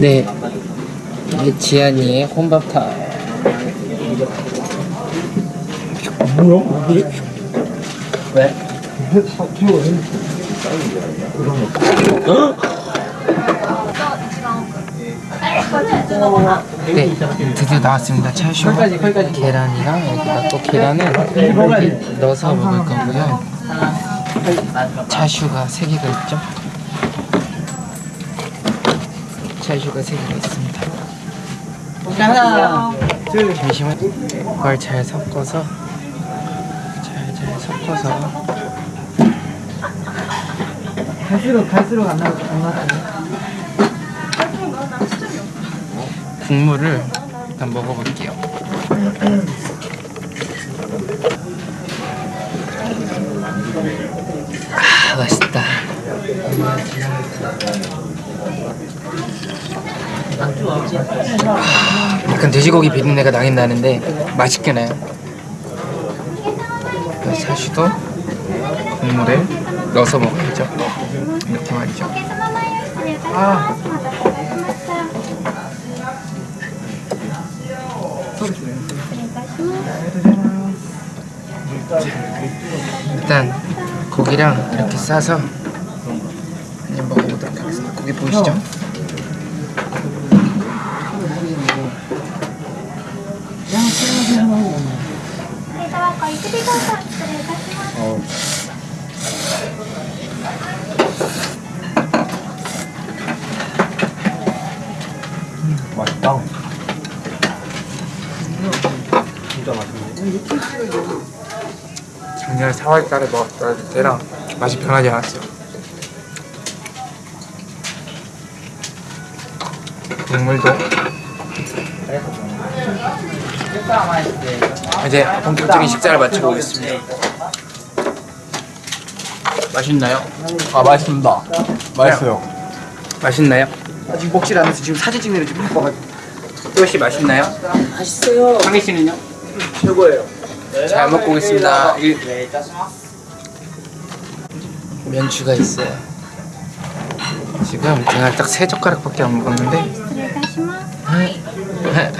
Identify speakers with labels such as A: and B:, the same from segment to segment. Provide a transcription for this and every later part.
A: 네. 이게 지안이의 혼밥탕.
B: 뭐야? 이게
A: 왜? 네, 드디어 나왔습니다. 차슈 계란이랑 여기다 또 계란을 넣어서 먹을 거고요. 차슈가 세 개가 있죠. 차슈가 세 개가 있습니다. 잠시만 이걸 잘 섞어서 잘 잘 섞어서
B: 갈수록 갈수록 안 나올 안 나올
A: 국물을 일단 먹어볼게요. 아 맛있다. 아, 약간 돼지고기 비린내가 나긴 나는데 맛있게 나요. 사슈도 국물에 넣어서 먹어야죠. 이렇게 말이죠.
B: 아
A: 일단 고기랑 이렇게 싸서 고기 보이시죠?
B: 맛있다
A: 작년 4월달에 먹었을 때랑 맛이 변하지 않았어요. 국물도. 이제 본격적인 식사를 마치고 오겠습니다. 맛있나요?
B: 아 맛있습니다. 맛있어요. 네.
A: 맛있나요?
B: 아, 지금 먹질 않아서 지금 사진 찍는 게 좀 바빠가지고.
A: 또시 맛있나요?
B: 맛있어요.
A: 상희 씨는요?
B: 최고예요.
A: 잘 먹고 오겠습니다. 네, 네, 면추가 있어요. 지금 제가 딱 세 젓가락밖에 안 먹었는데 네,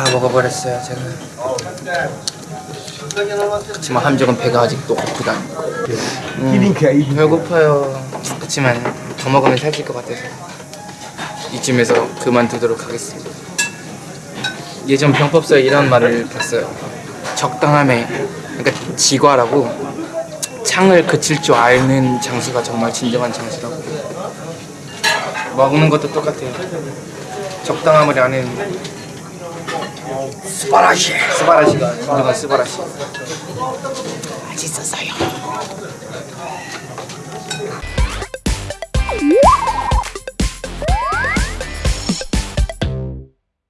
A: 다 먹어버렸어요, 제가. 그렇지만 함정은 배가 아직도 고프다. 음,
B: 히딩크야 히딩크
A: 배고파요. 그렇지만 더 먹으면 살찔 것 같아서 이쯤에서 그만두도록 하겠습니다. 예전 병법서에 이런 말을 봤어요. 적당함에 그러니까 지과라고 창을 그칠 줄 아는 장수가 정말 진정한 장수라고. 먹는 것도 똑같아요. 적당함을 아는 스바라시 스바라시가 스바라시. 맛있었어요.